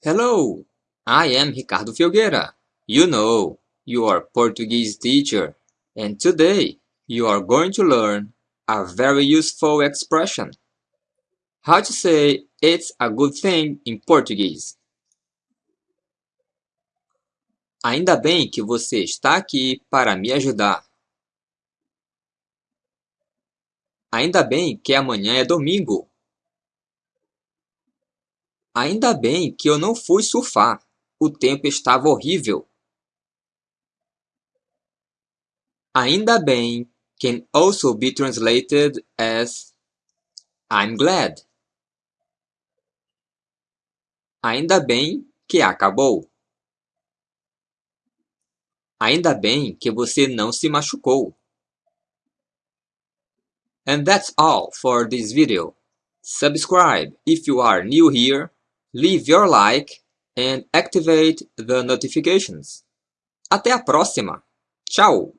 Hello, I am Ricardo Filgueira. You know, your Portuguese teacher, and today you are going to learn a very useful expression. How to say it's a good thing in Portuguese. Ainda bem que você está aqui para me ajudar. Ainda bem que amanhã é domingo. Ainda bem que eu não fui surfar. O tempo estava horrível. Ainda bem can also be translated as I'm glad. Ainda bem que acabou. Ainda bem que você não se machucou. And that's all for this video. Subscribe if you are new here, leave your like and activate the notifications. Até a próxima! Tchau!